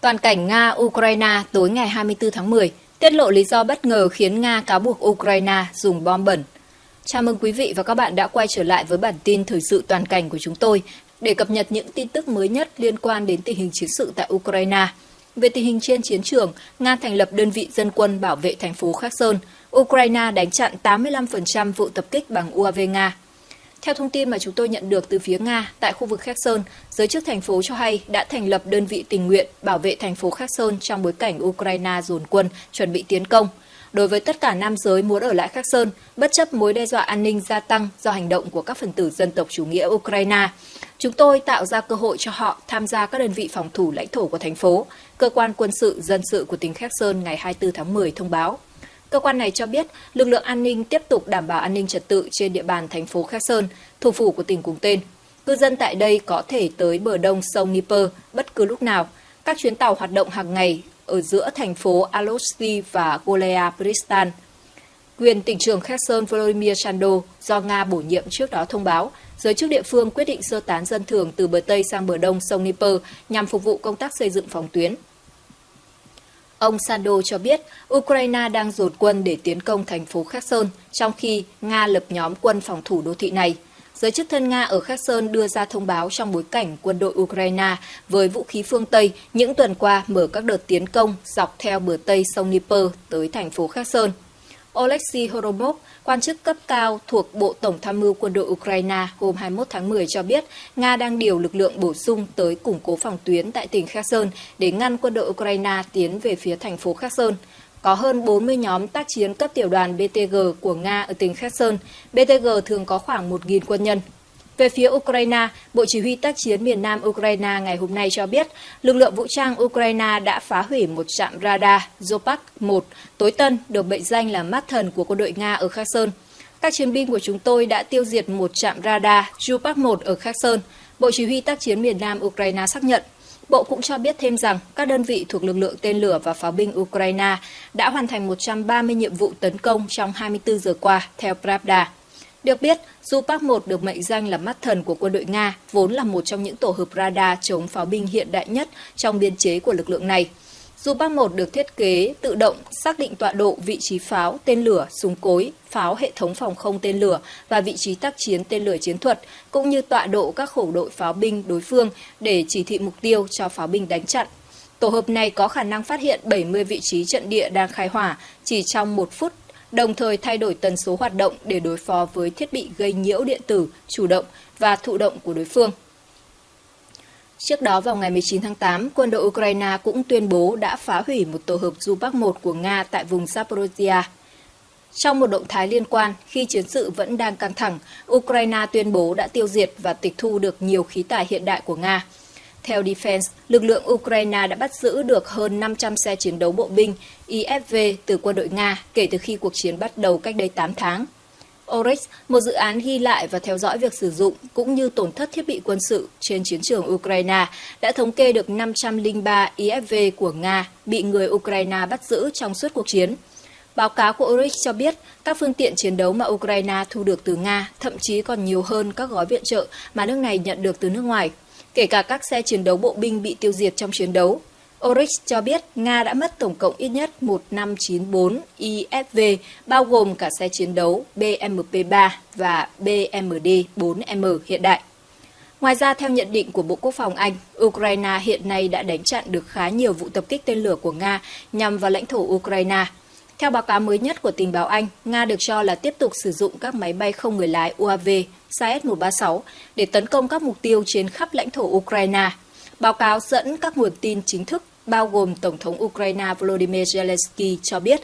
Toàn cảnh Nga-Ukraine tối ngày 24 tháng 10 tiết lộ lý do bất ngờ khiến Nga cáo buộc Ukraine dùng bom bẩn. Chào mừng quý vị và các bạn đã quay trở lại với bản tin thời sự toàn cảnh của chúng tôi để cập nhật những tin tức mới nhất liên quan đến tình hình chiến sự tại Ukraine. Về tình hình trên chiến trường, Nga thành lập đơn vị dân quân bảo vệ thành phố Kherson. Ukraine đánh chặn 85% vụ tập kích bằng UAV Nga. Theo thông tin mà chúng tôi nhận được từ phía Nga, tại khu vực Kherson, giới chức thành phố cho hay đã thành lập đơn vị tình nguyện bảo vệ thành phố Kherson trong bối cảnh Ukraine dồn quân chuẩn bị tiến công. Đối với tất cả nam giới muốn ở lại Kherson, bất chấp mối đe dọa an ninh gia tăng do hành động của các phần tử dân tộc chủ nghĩa Ukraine, chúng tôi tạo ra cơ hội cho họ tham gia các đơn vị phòng thủ lãnh thổ của thành phố, cơ quan quân sự dân sự của tỉnh Kherson ngày 24 tháng 10 thông báo. Cơ quan này cho biết lực lượng an ninh tiếp tục đảm bảo an ninh trật tự trên địa bàn thành phố Kherson, thủ phủ của tỉnh cùng tên. Cư dân tại đây có thể tới bờ đông sông Dnieper bất cứ lúc nào. Các chuyến tàu hoạt động hàng ngày ở giữa thành phố Alosti và Golea Pristan. Quyền tỉnh trưởng Kherson Volodymyr Chando do Nga bổ nhiệm trước đó thông báo, giới chức địa phương quyết định sơ tán dân thường từ bờ Tây sang bờ Đông sông Dnieper nhằm phục vụ công tác xây dựng phòng tuyến. Ông Sando cho biết Ukraine đang dồn quân để tiến công thành phố Kherson, trong khi Nga lập nhóm quân phòng thủ đô thị này. Giới chức thân Nga ở Kherson đưa ra thông báo trong bối cảnh quân đội Ukraine với vũ khí phương Tây những tuần qua mở các đợt tiến công dọc theo bờ Tây sông Dnieper tới thành phố Kherson. Oleksiy Horomov, quan chức cấp cao thuộc Bộ Tổng tham mưu quân đội Ukraine hôm 21 tháng 10 cho biết Nga đang điều lực lượng bổ sung tới củng cố phòng tuyến tại tỉnh Kherson để ngăn quân đội Ukraine tiến về phía thành phố Kherson. Có hơn 40 nhóm tác chiến cấp tiểu đoàn BTG của Nga ở tỉnh Kherson. BTG thường có khoảng 1.000 quân nhân. Về phía Ukraine, Bộ Chỉ huy tác chiến miền Nam Ukraine ngày hôm nay cho biết lực lượng vũ trang Ukraine đã phá hủy một trạm radar Zopak-1 tối tân được mệnh danh là mắt thần của quân đội Nga ở Kherson. Các chiến binh của chúng tôi đã tiêu diệt một trạm radar Zopak-1 ở Kherson. Bộ Chỉ huy tác chiến miền Nam Ukraine xác nhận. Bộ cũng cho biết thêm rằng các đơn vị thuộc lực lượng tên lửa và pháo binh Ukraine đã hoàn thành 130 nhiệm vụ tấn công trong 24 giờ qua, theo Pravda. Được biết, Zupak-1 được mệnh danh là mắt thần của quân đội Nga, vốn là một trong những tổ hợp radar chống pháo binh hiện đại nhất trong biên chế của lực lượng này. Zupak-1 được thiết kế tự động xác định tọa độ vị trí pháo, tên lửa, súng cối, pháo hệ thống phòng không tên lửa và vị trí tác chiến tên lửa chiến thuật, cũng như tọa độ các khẩu đội pháo binh đối phương để chỉ thị mục tiêu cho pháo binh đánh chặn. Tổ hợp này có khả năng phát hiện 70 vị trí trận địa đang khai hỏa chỉ trong một phút đồng thời thay đổi tần số hoạt động để đối phó với thiết bị gây nhiễu điện tử, chủ động và thụ động của đối phương. Trước đó vào ngày 19 tháng 8, quân đội Ukraine cũng tuyên bố đã phá hủy một tổ hợp Zupak-1 của Nga tại vùng Zaporozhia. Trong một động thái liên quan, khi chiến sự vẫn đang căng thẳng, Ukraine tuyên bố đã tiêu diệt và tịch thu được nhiều khí tài hiện đại của Nga. Theo Defense, lực lượng Ukraine đã bắt giữ được hơn 500 xe chiến đấu bộ binh IFV từ quân đội Nga kể từ khi cuộc chiến bắt đầu cách đây 8 tháng. Oryx, một dự án ghi lại và theo dõi việc sử dụng cũng như tổn thất thiết bị quân sự trên chiến trường Ukraine, đã thống kê được 503 IFV của Nga bị người Ukraine bắt giữ trong suốt cuộc chiến. Báo cáo của Oryx cho biết các phương tiện chiến đấu mà Ukraine thu được từ Nga thậm chí còn nhiều hơn các gói viện trợ mà nước này nhận được từ nước ngoài kể cả các xe chiến đấu bộ binh bị tiêu diệt trong chiến đấu. Oryx cho biết Nga đã mất tổng cộng ít nhất 1594 IFV, bao gồm cả xe chiến đấu BMP-3 và BMD-4M hiện đại. Ngoài ra, theo nhận định của Bộ Quốc phòng Anh, Ukraine hiện nay đã đánh chặn được khá nhiều vụ tập kích tên lửa của Nga nhằm vào lãnh thổ Ukraine. Theo báo cáo mới nhất của tình báo Anh, Nga được cho là tiếp tục sử dụng các máy bay không người lái UAV SAS-136 để tấn công các mục tiêu trên khắp lãnh thổ Ukraine. Báo cáo dẫn các nguồn tin chính thức bao gồm Tổng thống Ukraine Volodymyr Zelensky cho biết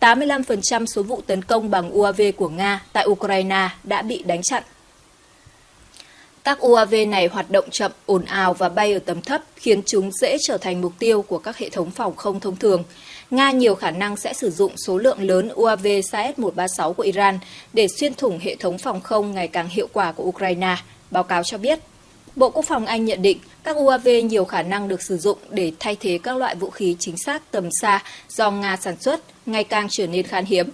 85% số vụ tấn công bằng UAV của Nga tại Ukraine đã bị đánh chặn. Các UAV này hoạt động chậm, ồn ào và bay ở tầm thấp, khiến chúng dễ trở thành mục tiêu của các hệ thống phòng không thông thường. Nga nhiều khả năng sẽ sử dụng số lượng lớn UAV Sa-136 của Iran để xuyên thủng hệ thống phòng không ngày càng hiệu quả của Ukraine, báo cáo cho biết. Bộ Quốc phòng Anh nhận định các UAV nhiều khả năng được sử dụng để thay thế các loại vũ khí chính xác tầm xa do Nga sản xuất, ngày càng trở nên khan hiếm.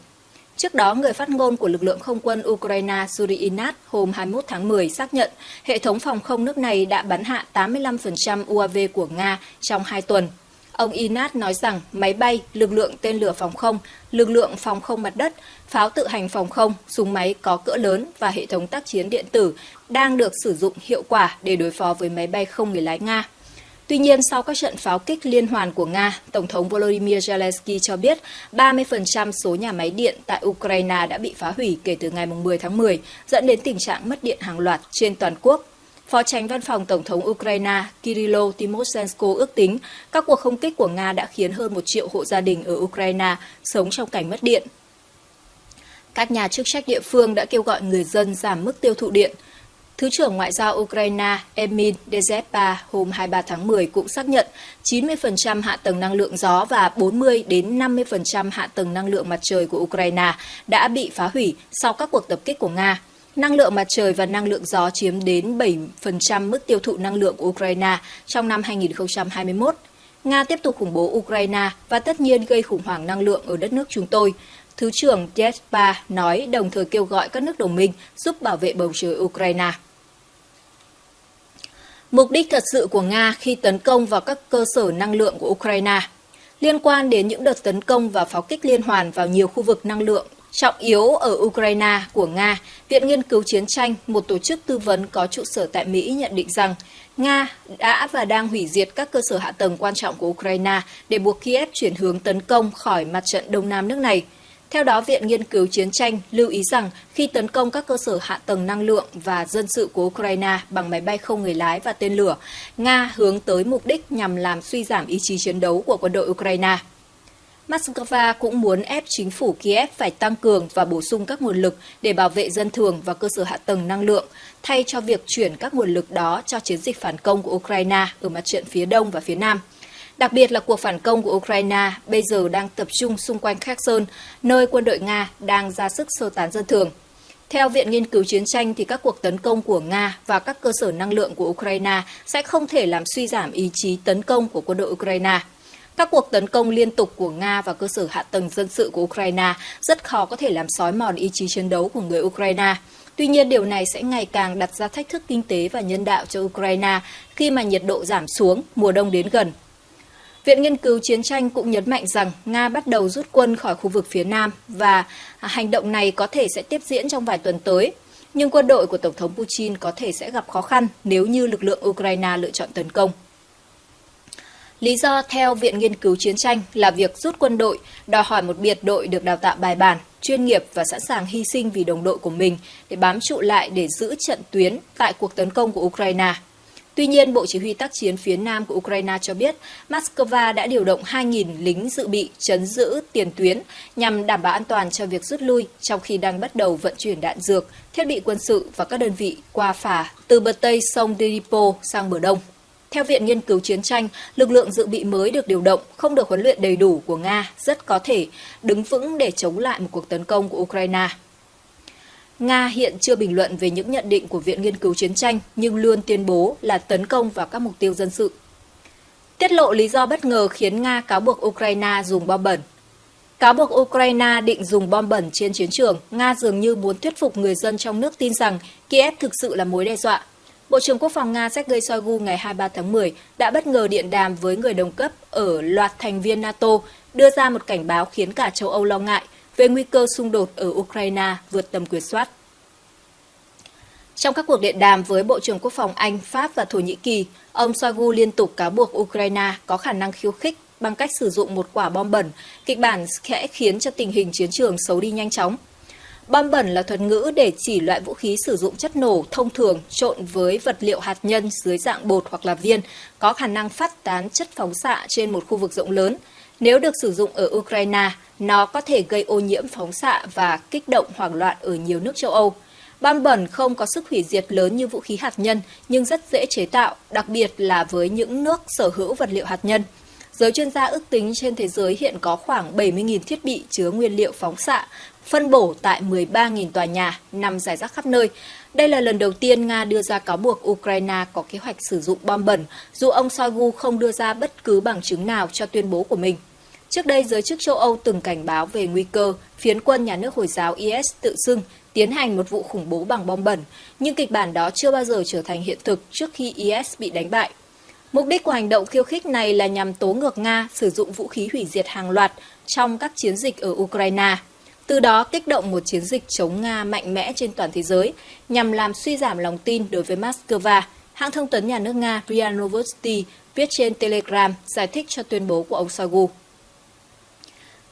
Trước đó, người phát ngôn của lực lượng không quân Ukraine Suri Inat hôm 21 tháng 10 xác nhận hệ thống phòng không nước này đã bắn hạ 85% UAV của Nga trong hai tuần. Ông Inat nói rằng máy bay, lực lượng tên lửa phòng không, lực lượng phòng không mặt đất, pháo tự hành phòng không, súng máy có cỡ lớn và hệ thống tác chiến điện tử đang được sử dụng hiệu quả để đối phó với máy bay không người lái Nga. Tuy nhiên, sau các trận pháo kích liên hoàn của Nga, Tổng thống Volodymyr Zelensky cho biết 30% số nhà máy điện tại Ukraine đã bị phá hủy kể từ ngày 10 tháng 10, dẫn đến tình trạng mất điện hàng loạt trên toàn quốc. Phó tránh văn phòng Tổng thống Ukraine Kirilo Timoshenko ước tính các cuộc không kích của Nga đã khiến hơn một triệu hộ gia đình ở Ukraine sống trong cảnh mất điện. Các nhà chức trách địa phương đã kêu gọi người dân giảm mức tiêu thụ điện. Thứ trưởng Ngoại giao Ukraine Emil Dezhepa hôm 23 tháng 10 cũng xác nhận 90% hạ tầng năng lượng gió và 40 đến 50% hạ tầng năng lượng mặt trời của Ukraine đã bị phá hủy sau các cuộc tập kích của Nga. Năng lượng mặt trời và năng lượng gió chiếm đến 7% mức tiêu thụ năng lượng của Ukraine trong năm 2021. Nga tiếp tục khủng bố Ukraine và tất nhiên gây khủng hoảng năng lượng ở đất nước chúng tôi. Thứ trưởng Jespa nói, đồng thời kêu gọi các nước đồng minh giúp bảo vệ bầu trời Ukraine. Mục đích thật sự của Nga khi tấn công vào các cơ sở năng lượng của Ukraine liên quan đến những đợt tấn công và pháo kích liên hoàn vào nhiều khu vực năng lượng trọng yếu ở Ukraine của Nga, Viện Nghiên cứu Chiến tranh, một tổ chức tư vấn có trụ sở tại Mỹ nhận định rằng Nga đã và đang hủy diệt các cơ sở hạ tầng quan trọng của Ukraine để buộc Kiev chuyển hướng tấn công khỏi mặt trận Đông Nam nước này. Theo đó, Viện Nghiên cứu Chiến tranh lưu ý rằng khi tấn công các cơ sở hạ tầng năng lượng và dân sự của Ukraine bằng máy bay không người lái và tên lửa, Nga hướng tới mục đích nhằm làm suy giảm ý chí chiến đấu của quân đội Ukraine. Moscow cũng muốn ép chính phủ Kiev phải tăng cường và bổ sung các nguồn lực để bảo vệ dân thường và cơ sở hạ tầng năng lượng, thay cho việc chuyển các nguồn lực đó cho chiến dịch phản công của Ukraine ở mặt trận phía đông và phía nam. Đặc biệt là cuộc phản công của Ukraine bây giờ đang tập trung xung quanh Kherson, nơi quân đội Nga đang ra sức sơ tán dân thường. Theo Viện Nghiên cứu Chiến tranh, thì các cuộc tấn công của Nga và các cơ sở năng lượng của Ukraine sẽ không thể làm suy giảm ý chí tấn công của quân đội Ukraine. Các cuộc tấn công liên tục của Nga và cơ sở hạ tầng dân sự của Ukraine rất khó có thể làm sói mòn ý chí chiến đấu của người Ukraine. Tuy nhiên, điều này sẽ ngày càng đặt ra thách thức kinh tế và nhân đạo cho Ukraine khi mà nhiệt độ giảm xuống, mùa đông đến gần. Viện Nghiên cứu Chiến tranh cũng nhấn mạnh rằng Nga bắt đầu rút quân khỏi khu vực phía Nam và hành động này có thể sẽ tiếp diễn trong vài tuần tới. Nhưng quân đội của Tổng thống Putin có thể sẽ gặp khó khăn nếu như lực lượng Ukraine lựa chọn tấn công. Lý do theo Viện Nghiên cứu Chiến tranh là việc rút quân đội đòi hỏi một biệt đội được đào tạo bài bản, chuyên nghiệp và sẵn sàng hy sinh vì đồng đội của mình để bám trụ lại để giữ trận tuyến tại cuộc tấn công của Ukraine. Tuy nhiên, Bộ Chỉ huy tác chiến phía Nam của Ukraine cho biết Moscow đã điều động 2.000 lính dự bị chấn giữ tiền tuyến nhằm đảm bảo an toàn cho việc rút lui trong khi đang bắt đầu vận chuyển đạn dược, thiết bị quân sự và các đơn vị qua phà từ bờ Tây sông Dnipro sang bờ Đông. Theo Viện Nghiên cứu Chiến tranh, lực lượng dự bị mới được điều động, không được huấn luyện đầy đủ của Nga rất có thể đứng vững để chống lại một cuộc tấn công của Ukraine. Nga hiện chưa bình luận về những nhận định của Viện Nghiên cứu Chiến tranh nhưng luôn tuyên bố là tấn công vào các mục tiêu dân sự. Tiết lộ lý do bất ngờ khiến Nga cáo buộc Ukraine dùng bom bẩn. Cáo buộc Ukraine định dùng bom bẩn trên chiến trường, Nga dường như muốn thuyết phục người dân trong nước tin rằng Kiev thực sự là mối đe dọa. Bộ trưởng Quốc phòng Nga Sergei Shoigu ngày 23 tháng 10 đã bất ngờ điện đàm với người đồng cấp ở loạt thành viên NATO, đưa ra một cảnh báo khiến cả châu Âu lo ngại về nguy cơ xung đột ở Ukraine vượt tầm kiểm soát. Trong các cuộc điện đàm với Bộ trưởng Quốc phòng Anh, Pháp và Thổ Nhĩ Kỳ, ông Shoigu liên tục cáo buộc Ukraine có khả năng khiêu khích bằng cách sử dụng một quả bom bẩn, kịch bản sẽ khiến cho tình hình chiến trường xấu đi nhanh chóng. Bom bẩn là thuật ngữ để chỉ loại vũ khí sử dụng chất nổ thông thường trộn với vật liệu hạt nhân dưới dạng bột hoặc là viên, có khả năng phát tán chất phóng xạ trên một khu vực rộng lớn. Nếu được sử dụng ở Ukraine, nó có thể gây ô nhiễm phóng xạ và kích động hoảng loạn ở nhiều nước châu Âu. Bom bẩn không có sức hủy diệt lớn như vũ khí hạt nhân, nhưng rất dễ chế tạo, đặc biệt là với những nước sở hữu vật liệu hạt nhân. Giới chuyên gia ước tính trên thế giới hiện có khoảng 70.000 thiết bị chứa nguyên liệu phóng xạ, phân bổ tại 13.000 tòa nhà nằm rải rác khắp nơi. Đây là lần đầu tiên Nga đưa ra cáo buộc Ukraine có kế hoạch sử dụng bom bẩn, dù ông Shoigu không đưa ra bất cứ bằng chứng nào cho tuyên bố của mình. Trước đây, giới chức châu Âu từng cảnh báo về nguy cơ phiến quân nhà nước Hồi giáo IS tự xưng tiến hành một vụ khủng bố bằng bom bẩn, nhưng kịch bản đó chưa bao giờ trở thành hiện thực trước khi IS bị đánh bại. Mục đích của hành động khiêu khích này là nhằm tố ngược Nga sử dụng vũ khí hủy diệt hàng loạt trong các chiến dịch ở Ukraine. Từ đó kích động một chiến dịch chống Nga mạnh mẽ trên toàn thế giới nhằm làm suy giảm lòng tin đối với Moscow. Hãng thông tấn nhà nước Nga RIA Novosti viết trên Telegram giải thích cho tuyên bố của ông Shoigu.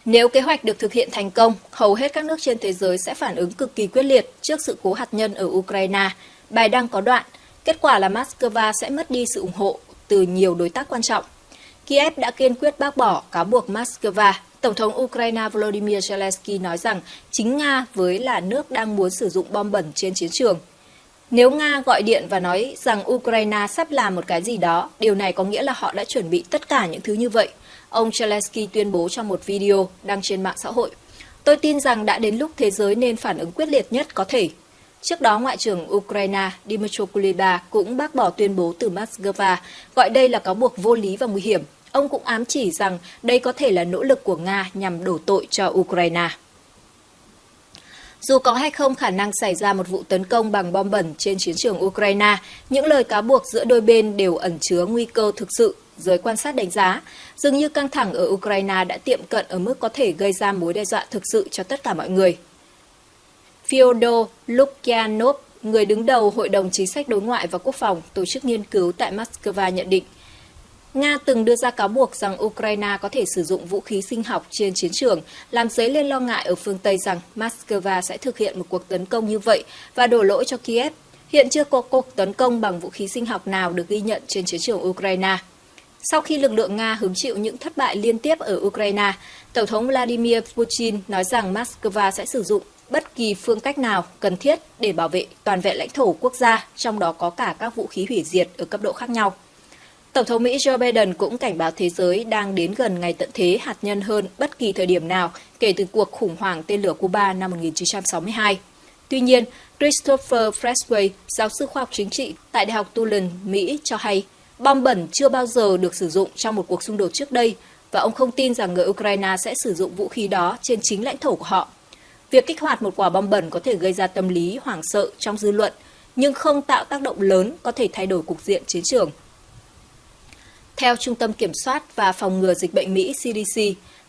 Nếu kế hoạch được thực hiện thành công, hầu hết các nước trên thế giới sẽ phản ứng cực kỳ quyết liệt trước sự cố hạt nhân ở Ukraine. Bài đăng có đoạn, kết quả là Moscow sẽ mất đi sự ủng hộ từ nhiều đối tác quan trọng. Kiev đã kiên quyết bác bỏ cáo buộc Moscow. Tổng thống Ukraine Volodymyr Zelensky nói rằng chính Nga với là nước đang muốn sử dụng bom bẩn trên chiến trường. Nếu Nga gọi điện và nói rằng Ukraine sắp làm một cái gì đó, điều này có nghĩa là họ đã chuẩn bị tất cả những thứ như vậy. Ông Zelensky tuyên bố trong một video đăng trên mạng xã hội. Tôi tin rằng đã đến lúc thế giới nên phản ứng quyết liệt nhất có thể. Trước đó, Ngoại trưởng Ukraine Dmytro Kuleba cũng bác bỏ tuyên bố từ Moscow, gọi đây là cáo buộc vô lý và nguy hiểm. Ông cũng ám chỉ rằng đây có thể là nỗ lực của Nga nhằm đổ tội cho Ukraine. Dù có hay không khả năng xảy ra một vụ tấn công bằng bom bẩn trên chiến trường Ukraine, những lời cáo buộc giữa đôi bên đều ẩn chứa nguy cơ thực sự, giới quan sát đánh giá. Dường như căng thẳng ở Ukraine đã tiệm cận ở mức có thể gây ra mối đe dọa thực sự cho tất cả mọi người. Fyodor Lukyanov, người đứng đầu Hội đồng Chính sách Đối ngoại và Quốc phòng, tổ chức nghiên cứu tại Moscow nhận định, Nga từng đưa ra cáo buộc rằng Ukraine có thể sử dụng vũ khí sinh học trên chiến trường, làm dấy lên lo ngại ở phương Tây rằng Moscow sẽ thực hiện một cuộc tấn công như vậy và đổ lỗi cho Kiev. Hiện chưa có cuộc tấn công bằng vũ khí sinh học nào được ghi nhận trên chiến trường Ukraine. Sau khi lực lượng Nga hứng chịu những thất bại liên tiếp ở Ukraine, Tổng thống Vladimir Putin nói rằng Moscow sẽ sử dụng bất kỳ phương cách nào cần thiết để bảo vệ toàn vẹn lãnh thổ quốc gia, trong đó có cả các vũ khí hủy diệt ở cấp độ khác nhau. Tổng thống Mỹ Joe Biden cũng cảnh báo thế giới đang đến gần ngày tận thế hạt nhân hơn bất kỳ thời điểm nào kể từ cuộc khủng hoảng tên lửa Cuba năm 1962. Tuy nhiên, Christopher Freshway, giáo sư khoa học chính trị tại Đại học Tulane, Mỹ cho hay, bom bẩn chưa bao giờ được sử dụng trong một cuộc xung đột trước đây và ông không tin rằng người Ukraine sẽ sử dụng vũ khí đó trên chính lãnh thổ của họ. Việc kích hoạt một quả bom bẩn có thể gây ra tâm lý hoảng sợ trong dư luận, nhưng không tạo tác động lớn có thể thay đổi cục diện chiến trường. Theo Trung tâm Kiểm soát và Phòng ngừa Dịch bệnh Mỹ CDC,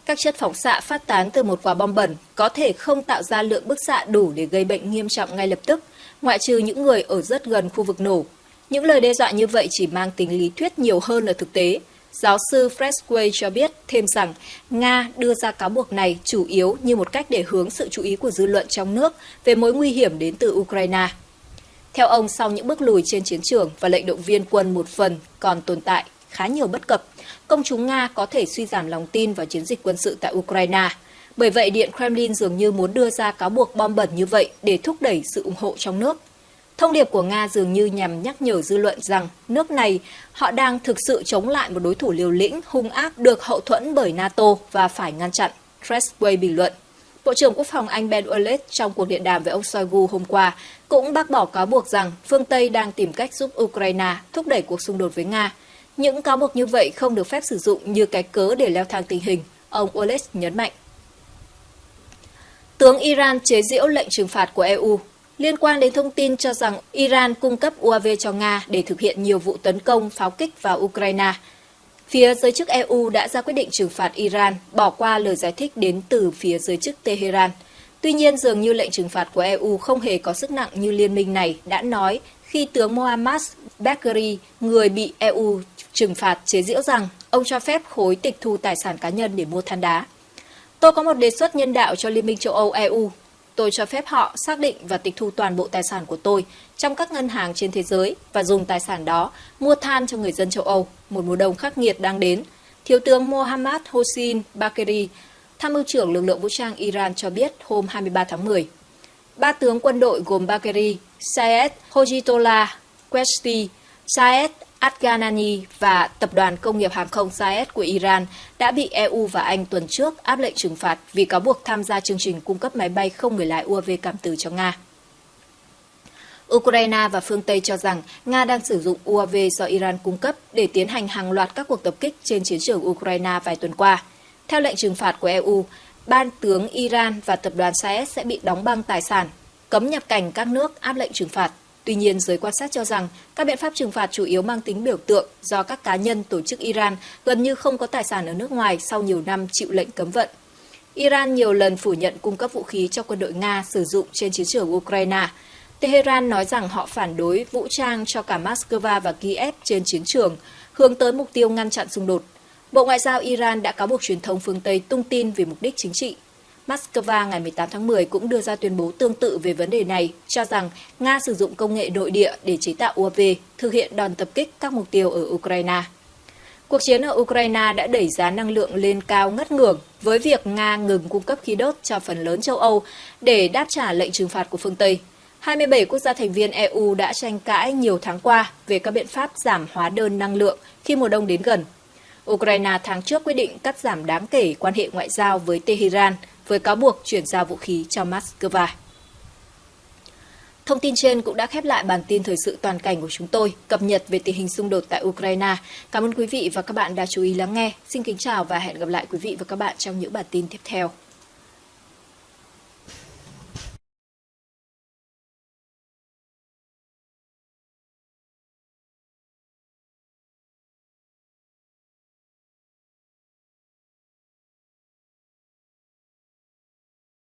các chất phóng xạ phát tán từ một quả bom bẩn có thể không tạo ra lượng bức xạ đủ để gây bệnh nghiêm trọng ngay lập tức, ngoại trừ những người ở rất gần khu vực nổ. Những lời đe dọa như vậy chỉ mang tính lý thuyết nhiều hơn là thực tế. Giáo sư Freshway cho biết thêm rằng Nga đưa ra cáo buộc này chủ yếu như một cách để hướng sự chú ý của dư luận trong nước về mối nguy hiểm đến từ Ukraine. Theo ông, sau những bước lùi trên chiến trường và lệnh động viên quân một phần còn tồn tại khá nhiều bất cập, công chúng Nga có thể suy giảm lòng tin vào chiến dịch quân sự tại Ukraine. Bởi vậy, Điện Kremlin dường như muốn đưa ra cáo buộc bom bẩn như vậy để thúc đẩy sự ủng hộ trong nước. Thông điệp của Nga dường như nhằm nhắc nhở dư luận rằng nước này họ đang thực sự chống lại một đối thủ liều lĩnh, hung ác được hậu thuẫn bởi NATO và phải ngăn chặn, Tressway bình luận. Bộ trưởng Quốc phòng Anh Ben Wallace trong cuộc điện đàm với ông Shoigu hôm qua cũng bác bỏ cáo buộc rằng phương Tây đang tìm cách giúp Ukraine thúc đẩy cuộc xung đột với Nga. Những cáo buộc như vậy không được phép sử dụng như cái cớ để leo thang tình hình, ông Wallace nhấn mạnh. Tướng Iran chế giễu lệnh trừng phạt của EU liên quan đến thông tin cho rằng Iran cung cấp UAV cho Nga để thực hiện nhiều vụ tấn công pháo kích vào Ukraine. Phía giới chức EU đã ra quyết định trừng phạt Iran, bỏ qua lời giải thích đến từ phía giới chức Tehran. Tuy nhiên, dường như lệnh trừng phạt của EU không hề có sức nặng như liên minh này đã nói khi tướng Mohammad Bagheri, người bị EU trừng phạt chế giễu rằng ông cho phép khối tịch thu tài sản cá nhân để mua than đá. Tôi có một đề xuất nhân đạo cho Liên minh châu Âu EU. Tôi cho phép họ xác định và tịch thu toàn bộ tài sản của tôi trong các ngân hàng trên thế giới và dùng tài sản đó mua than cho người dân châu Âu. Một mùa đông khắc nghiệt đang đến. Thiếu tướng Mohammad Hossein Bagheri, tham mưu trưởng lực lượng vũ trang Iran cho biết hôm 23 tháng 10. Ba tướng quân đội gồm Bagheri, Sayed Hojitola, Questi, Sayed Afghanani và Tập đoàn Công nghiệp Hàng không Saed của Iran đã bị EU và Anh tuần trước áp lệnh trừng phạt vì cáo buộc tham gia chương trình cung cấp máy bay không người lái UAV cảm tử cho Nga. Ukraine và phương Tây cho rằng Nga đang sử dụng UAV do Iran cung cấp để tiến hành hàng loạt các cuộc tập kích trên chiến trường Ukraine vài tuần qua. Theo lệnh trừng phạt của EU, ban tướng Iran và tập đoàn Saed sẽ bị đóng băng tài sản, cấm nhập cảnh các nước áp lệnh trừng phạt. Tuy nhiên, giới quan sát cho rằng các biện pháp trừng phạt chủ yếu mang tính biểu tượng do các cá nhân tổ chức Iran gần như không có tài sản ở nước ngoài sau nhiều năm chịu lệnh cấm vận. Iran nhiều lần phủ nhận cung cấp vũ khí cho quân đội Nga sử dụng trên chiến trường Ukraine. Tehran nói rằng họ phản đối vũ trang cho cả Moscow và Kiev trên chiến trường, hướng tới mục tiêu ngăn chặn xung đột. Bộ Ngoại giao Iran đã cáo buộc truyền thông phương Tây tung tin vì mục đích chính trị. Moscow ngày 18 tháng 10 cũng đưa ra tuyên bố tương tự về vấn đề này, cho rằng Nga sử dụng công nghệ nội địa để chế tạo UAV, thực hiện đòn tập kích các mục tiêu ở Ukraine. Cuộc chiến ở Ukraine đã đẩy giá năng lượng lên cao ngất ngưởng với việc Nga ngừng cung cấp khí đốt cho phần lớn châu Âu để đáp trả lệnh trừng phạt của phương Tây. 27 quốc gia thành viên EU đã tranh cãi nhiều tháng qua về các biện pháp giảm hóa đơn năng lượng khi mùa đông đến gần. Ukraine tháng trước quyết định cắt giảm đáng kể quan hệ ngoại giao với Tehran với cáo buộc chuyển giao vũ khí cho Moscow. Thông tin trên cũng đã khép lại bản tin thời sự toàn cảnh của chúng tôi, cập nhật về tình hình xung đột tại Ukraine. Cảm ơn quý vị và các bạn đã chú ý lắng nghe. Xin kính chào và hẹn gặp lại quý vị và các bạn trong những bản tin tiếp theo.